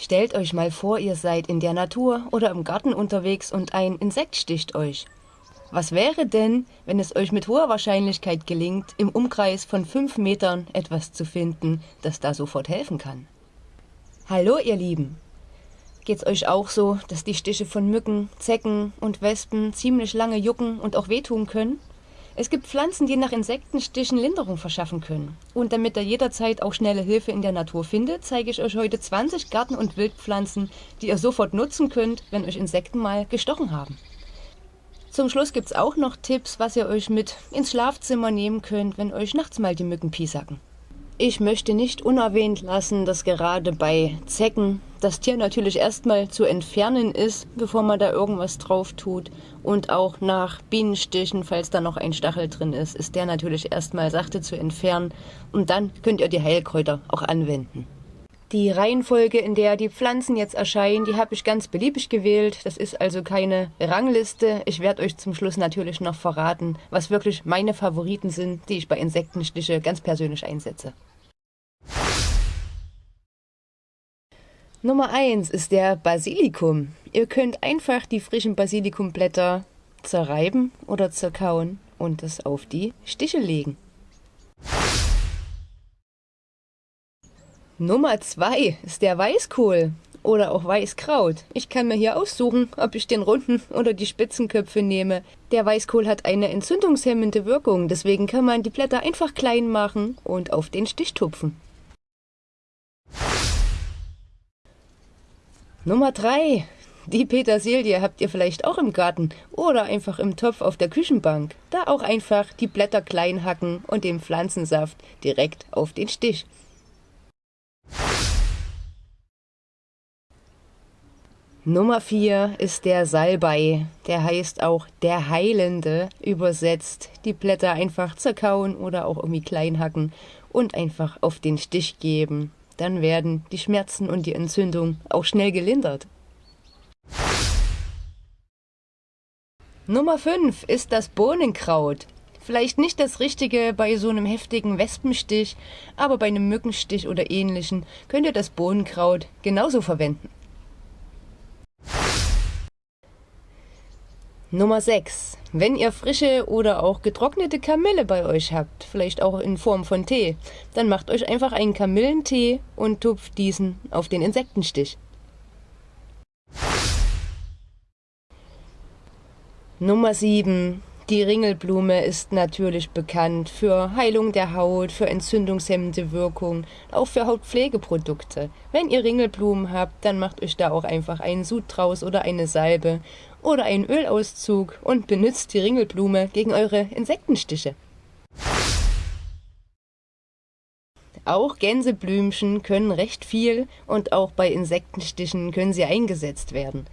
Stellt euch mal vor, ihr seid in der Natur oder im Garten unterwegs und ein Insekt sticht euch. Was wäre denn, wenn es euch mit hoher Wahrscheinlichkeit gelingt, im Umkreis von fünf Metern etwas zu finden, das da sofort helfen kann? Hallo, ihr Lieben! Geht's euch auch so, dass die Stiche von Mücken, Zecken und Wespen ziemlich lange jucken und auch wehtun können? Es gibt Pflanzen, die nach Insektenstichen Linderung verschaffen können. Und damit ihr jederzeit auch schnelle Hilfe in der Natur findet, zeige ich euch heute 20 Garten- und Wildpflanzen, die ihr sofort nutzen könnt, wenn euch Insekten mal gestochen haben. Zum Schluss gibt es auch noch Tipps, was ihr euch mit ins Schlafzimmer nehmen könnt, wenn euch nachts mal die Mücken piesacken. Ich möchte nicht unerwähnt lassen, dass gerade bei Zecken das Tier natürlich erstmal zu entfernen ist, bevor man da irgendwas drauf tut. Und auch nach Bienenstichen, falls da noch ein Stachel drin ist, ist der natürlich erstmal sachte zu entfernen. Und dann könnt ihr die Heilkräuter auch anwenden. Die Reihenfolge, in der die Pflanzen jetzt erscheinen, die habe ich ganz beliebig gewählt. Das ist also keine Rangliste. Ich werde euch zum Schluss natürlich noch verraten, was wirklich meine Favoriten sind, die ich bei Insektenstiche ganz persönlich einsetze. Nummer 1 ist der Basilikum. Ihr könnt einfach die frischen Basilikumblätter zerreiben oder zerkauen und es auf die Stiche legen. Nummer 2 ist der Weißkohl oder auch Weißkraut. Ich kann mir hier aussuchen, ob ich den runden oder die Spitzenköpfe nehme. Der Weißkohl hat eine entzündungshemmende Wirkung, deswegen kann man die Blätter einfach klein machen und auf den Stich tupfen. Nummer 3. Die Petersilie habt ihr vielleicht auch im Garten oder einfach im Topf auf der Küchenbank. Da auch einfach die Blätter klein hacken und den Pflanzensaft direkt auf den Stich. Nummer 4 ist der Salbei. Der heißt auch der Heilende übersetzt. Die Blätter einfach zerkauen oder auch irgendwie klein hacken und einfach auf den Stich geben dann werden die Schmerzen und die Entzündung auch schnell gelindert. Nummer 5 ist das Bohnenkraut. Vielleicht nicht das Richtige bei so einem heftigen Wespenstich, aber bei einem Mückenstich oder ähnlichen könnt ihr das Bohnenkraut genauso verwenden. Nummer 6. Wenn ihr frische oder auch getrocknete Kamille bei euch habt, vielleicht auch in Form von Tee, dann macht euch einfach einen Kamillentee und tupft diesen auf den Insektenstich. Nummer 7. Die Ringelblume ist natürlich bekannt für Heilung der Haut, für entzündungshemmende Wirkung, auch für Hautpflegeprodukte. Wenn ihr Ringelblumen habt, dann macht euch da auch einfach einen Sud draus oder eine Salbe oder einen Ölauszug und benutzt die Ringelblume gegen eure Insektenstiche. Auch Gänseblümchen können recht viel und auch bei Insektenstichen können sie eingesetzt werden.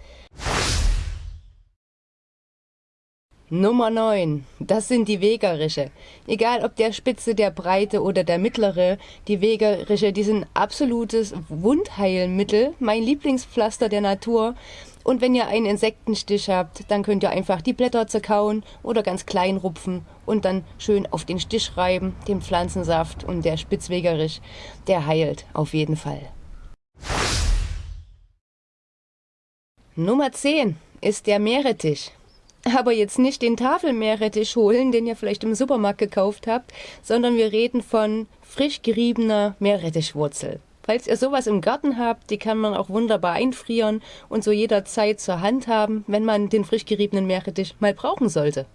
Nummer 9. Das sind die Wegerische. Egal ob der Spitze, der Breite oder der mittlere, die Wegerische, die sind absolutes Wundheilmittel, mein Lieblingspflaster der Natur. Und wenn ihr einen Insektenstich habt, dann könnt ihr einfach die Blätter zerkauen oder ganz klein rupfen und dann schön auf den Stich reiben, den Pflanzensaft und der Spitzwegerisch, der heilt auf jeden Fall. Nummer 10 ist der Meerrettich. Aber jetzt nicht den Tafelmeerrettich holen, den ihr vielleicht im Supermarkt gekauft habt, sondern wir reden von frisch geriebener Meerrettichwurzel. Falls ihr sowas im Garten habt, die kann man auch wunderbar einfrieren und so jederzeit zur Hand haben, wenn man den frisch geriebenen Meerrettich mal brauchen sollte.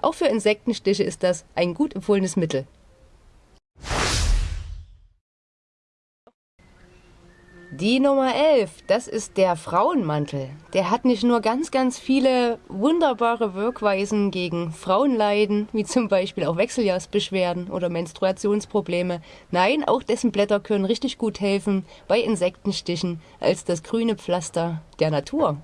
Auch für Insektenstiche ist das ein gut empfohlenes Mittel. Die Nummer 11, das ist der Frauenmantel. Der hat nicht nur ganz, ganz viele wunderbare Wirkweisen gegen Frauenleiden, wie zum Beispiel auch Wechseljahrsbeschwerden oder Menstruationsprobleme. Nein, auch dessen Blätter können richtig gut helfen bei Insektenstichen als das grüne Pflaster der Natur.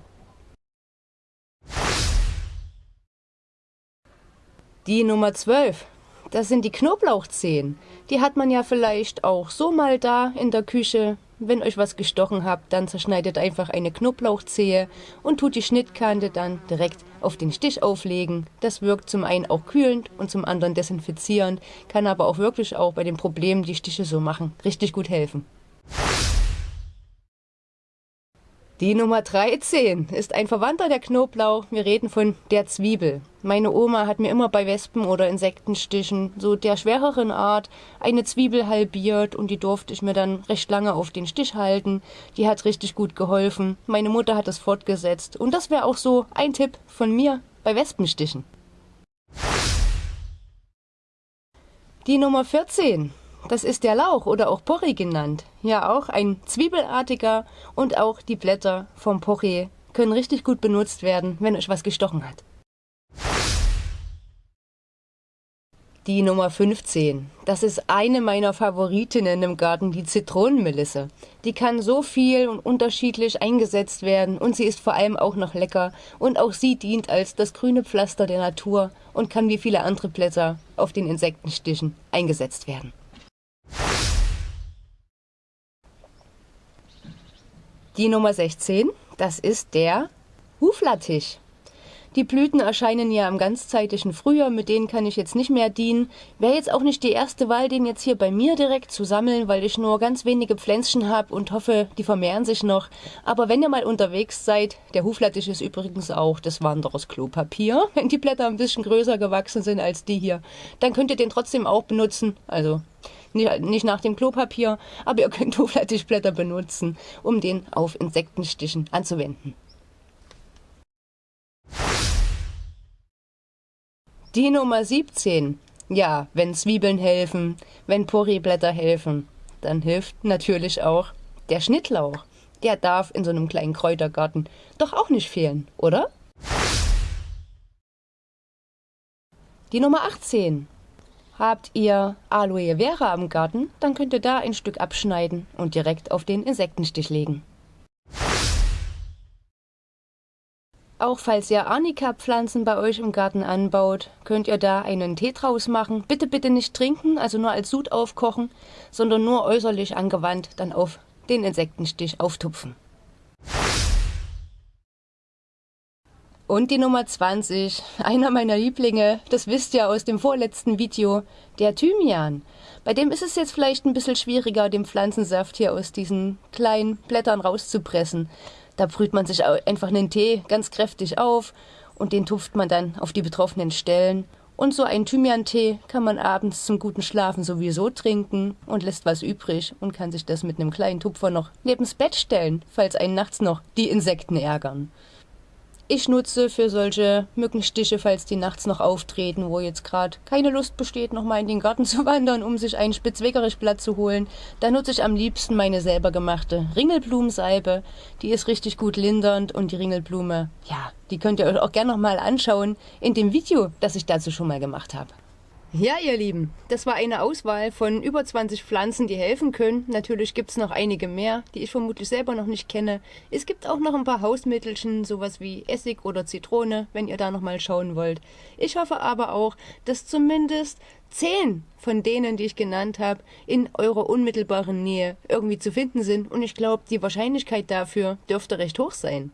Die Nummer 12, das sind die Knoblauchzehen. Die hat man ja vielleicht auch so mal da in der Küche wenn euch was gestochen habt, dann zerschneidet einfach eine Knoblauchzehe und tut die Schnittkante dann direkt auf den Stich auflegen. Das wirkt zum einen auch kühlend und zum anderen desinfizierend, kann aber auch wirklich auch bei den Problemen, die Stiche so machen, richtig gut helfen. Die Nummer 13 ist ein Verwandter der Knoblauch. Wir reden von der Zwiebel. Meine Oma hat mir immer bei Wespen oder Insektenstichen, so der schwereren Art, eine Zwiebel halbiert und die durfte ich mir dann recht lange auf den Stich halten. Die hat richtig gut geholfen. Meine Mutter hat das fortgesetzt. Und das wäre auch so ein Tipp von mir bei Wespenstichen. Die Nummer 14 das ist der Lauch oder auch Porree genannt. Ja, auch ein zwiebelartiger und auch die Blätter vom Porree können richtig gut benutzt werden, wenn euch was gestochen hat. Die Nummer 15. Das ist eine meiner Favoritinnen im Garten, die Zitronenmelisse. Die kann so viel und unterschiedlich eingesetzt werden und sie ist vor allem auch noch lecker und auch sie dient als das grüne Pflaster der Natur und kann wie viele andere Blätter auf den Insektenstichen eingesetzt werden. Die Nummer 16, das ist der Huflattisch. Die Blüten erscheinen ja im ganzzeitlichen Frühjahr, mit denen kann ich jetzt nicht mehr dienen. Wäre jetzt auch nicht die erste Wahl, den jetzt hier bei mir direkt zu sammeln, weil ich nur ganz wenige Pflänzchen habe und hoffe, die vermehren sich noch. Aber wenn ihr mal unterwegs seid, der Huflattich ist übrigens auch des Wanderers Klopapier, wenn die Blätter ein bisschen größer gewachsen sind als die hier, dann könnt ihr den trotzdem auch benutzen. Also nicht, nach dem Klopapier, aber ihr könnt Huflattichblätter benutzen, um den auf Insektenstichen anzuwenden. Die Nummer 17. Ja, wenn Zwiebeln helfen, wenn Porree-Blätter helfen, dann hilft natürlich auch der Schnittlauch. Der darf in so einem kleinen Kräutergarten doch auch nicht fehlen, oder? Die Nummer 18. Habt ihr Aloe Vera am Garten, dann könnt ihr da ein Stück abschneiden und direkt auf den Insektenstich legen. Auch falls ihr Arnika-Pflanzen bei euch im Garten anbaut, könnt ihr da einen Tee draus machen. Bitte, bitte nicht trinken, also nur als Sud aufkochen, sondern nur äußerlich angewandt dann auf den Insektenstich auftupfen. Und die Nummer 20, einer meiner Lieblinge, das wisst ihr aus dem vorletzten Video, der Thymian. Bei dem ist es jetzt vielleicht ein bisschen schwieriger, den Pflanzensaft hier aus diesen kleinen Blättern rauszupressen. Da brüht man sich einfach einen Tee ganz kräftig auf und den tupft man dann auf die betroffenen Stellen. Und so einen Thymian-Tee kann man abends zum guten Schlafen sowieso trinken und lässt was übrig und kann sich das mit einem kleinen Tupfer noch nebens Bett stellen, falls einen nachts noch die Insekten ärgern ich nutze für solche Mückenstiche, falls die nachts noch auftreten, wo jetzt gerade keine Lust besteht, nochmal in den Garten zu wandern, um sich ein Spitzwegerichblatt zu holen. Da nutze ich am liebsten meine selber gemachte Ringelblumensalbe. Die ist richtig gut lindernd und die Ringelblume, ja, die könnt ihr euch auch gerne nochmal anschauen in dem Video, das ich dazu schon mal gemacht habe. Ja, ihr Lieben, das war eine Auswahl von über 20 Pflanzen, die helfen können. Natürlich gibt es noch einige mehr, die ich vermutlich selber noch nicht kenne. Es gibt auch noch ein paar Hausmittelchen, sowas wie Essig oder Zitrone, wenn ihr da noch mal schauen wollt. Ich hoffe aber auch, dass zumindest 10 von denen, die ich genannt habe, in eurer unmittelbaren Nähe irgendwie zu finden sind. Und ich glaube, die Wahrscheinlichkeit dafür dürfte recht hoch sein.